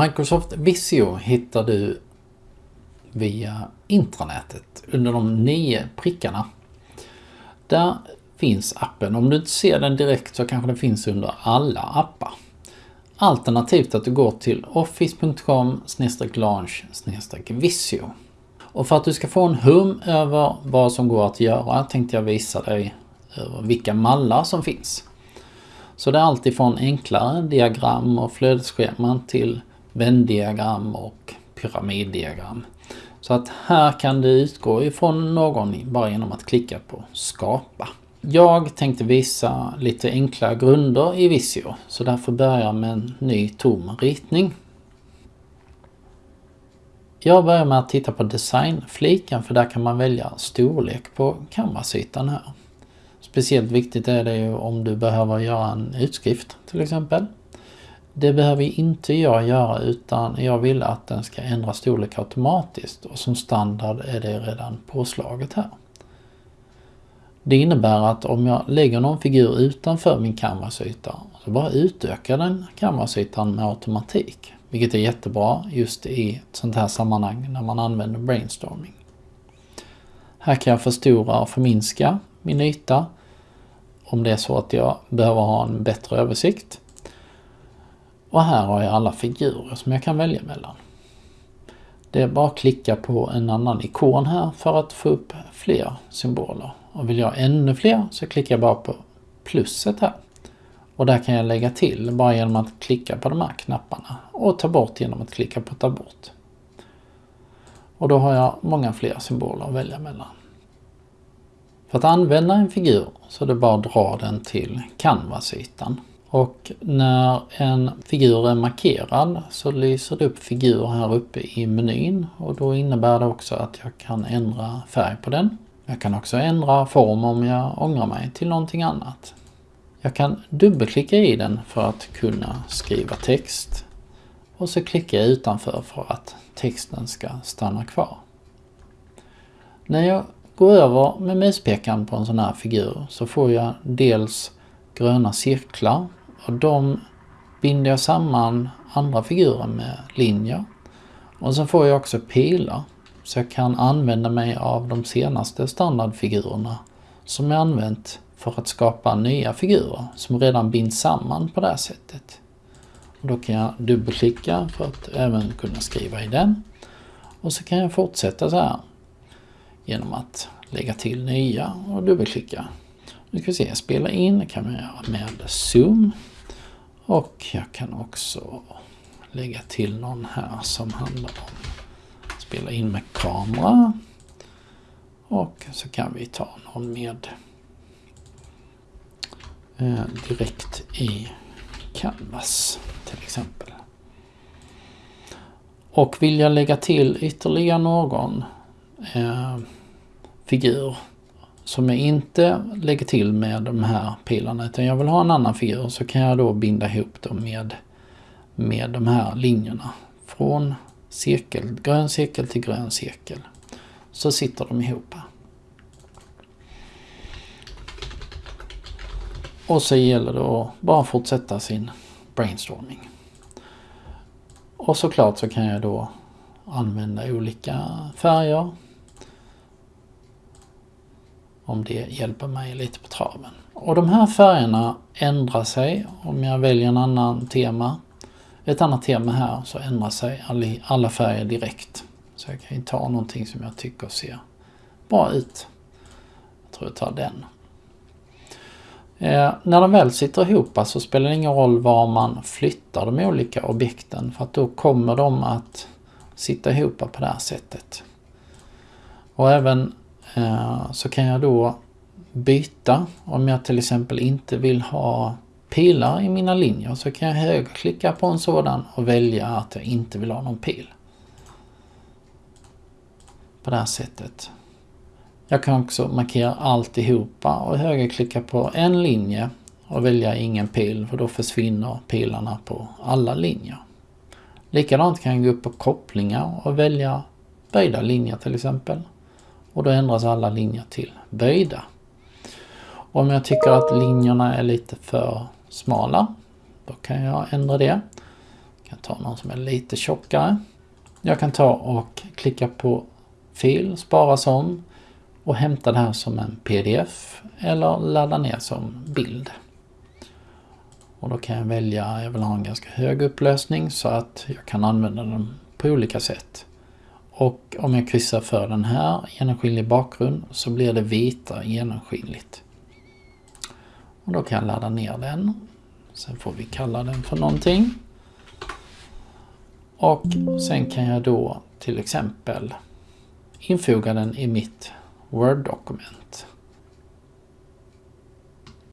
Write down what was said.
Microsoft Visio hittar du via intranätet under de nio prickarna. Där finns appen. Om du inte ser den direkt så kanske den finns under alla appar. Alternativt att du går till office.com launch visio. Och för att du ska få en hum över vad som går att göra tänkte jag visa dig vilka mallar som finns. Så det är alltifrån enklare diagram och flödesscheman till vändiagram och pyramiddiagram. Så att här kan du utgå ifrån någon bara genom att klicka på skapa. Jag tänkte visa lite enkla grunder i Visio så därför börjar jag med en ny tom ritning. Jag börjar med att titta på designfliken för där kan man välja storlek på canvasytan här. Speciellt viktigt är det ju om du behöver göra en utskrift till exempel. Det behöver inte jag göra utan jag vill att den ska ändra storlek automatiskt och som standard är det redan påslaget här. Det innebär att om jag lägger någon figur utanför min canvasyta så bara utökar den canvasytan med automatik. Vilket är jättebra just i ett sånt här sammanhang när man använder brainstorming. Här kan jag förstora och förminska min yta om det är så att jag behöver ha en bättre översikt. Och här har jag alla figurer som jag kan välja mellan. Det är bara att klicka på en annan ikon här för att få upp fler symboler. Och vill jag ha ännu fler så klickar jag bara på plusset här. Och där kan jag lägga till bara genom att klicka på de här knapparna och ta bort genom att klicka på ta bort. Och då har jag många fler symboler att välja mellan. För att använda en figur så är det bara att dra den till canvasytan. Och när en figur är markerad så lyser det upp figur här uppe i menyn och då innebär det också att jag kan ändra färg på den. Jag kan också ändra form om jag ångrar mig till någonting annat. Jag kan dubbelklicka i den för att kunna skriva text och så klickar jag utanför för att texten ska stanna kvar. När jag går över med muspekaren på en sån här figur så får jag dels gröna cirklar och de binder jag samman andra figurer med linjer. Och så får jag också pilar så jag kan använda mig av de senaste standardfigurerna som jag använt för att skapa nya figurer som redan binds samman på det här sättet. Och då kan jag dubbelklicka för att även kunna skriva i den. Och så kan jag fortsätta så här genom att lägga till nya och dubbelklicka. Nu ska vi se, spela in kan man göra med zoom. Och jag kan också lägga till någon här som handlar om att spela in med kamera. Och så kan vi ta någon med eh, direkt i Canvas till exempel. Och vill jag lägga till ytterligare någon eh, figur som jag inte lägger till med de här pilarna utan jag vill ha en annan figur så kan jag då binda ihop dem med, med de här linjerna. Från cirkel, grön cirkel till grön cirkel. Så sitter de ihop. Och så gäller det att bara fortsätta sin brainstorming. Och såklart så kan jag då använda olika färger om det hjälper mig lite på traven. Och de här färgerna ändrar sig om jag väljer en annan tema. Ett annat tema här så ändrar sig alla färger direkt. Så jag kan ju ta någonting som jag tycker ser bra ut. Jag tror jag tar den. Eh, när de väl sitter ihop så spelar det ingen roll var man flyttar de olika objekten för att då kommer de att sitta ihop på det här sättet. Och även Eh, så kan jag då byta. Om jag till exempel inte vill ha pilar i mina linjer så kan jag högerklicka på en sådan och välja att jag inte vill ha någon pil. På det här sättet. Jag kan också markera alltihopa och högerklicka på en linje och välja ingen pil för då försvinner pilarna på alla linjer. Likadant kan jag gå upp på kopplingar och välja böjda linjer till exempel och då ändras alla linjer till böjda. Om jag tycker att linjerna är lite för smala, då kan jag ändra det. Jag kan ta någon som är lite tjockare. Jag kan ta och klicka på fil, spara som och hämta det här som en pdf eller ladda ner som bild. Och då kan jag välja, jag vill ha en ganska hög upplösning så att jag kan använda den på olika sätt. Och om jag kryssar för den här, genomskinlig bakgrund, så blir det vita genomskinligt. Och då kan jag ladda ner den. Sen får vi kalla den för någonting. Och sen kan jag då till exempel infoga den i mitt Word-dokument.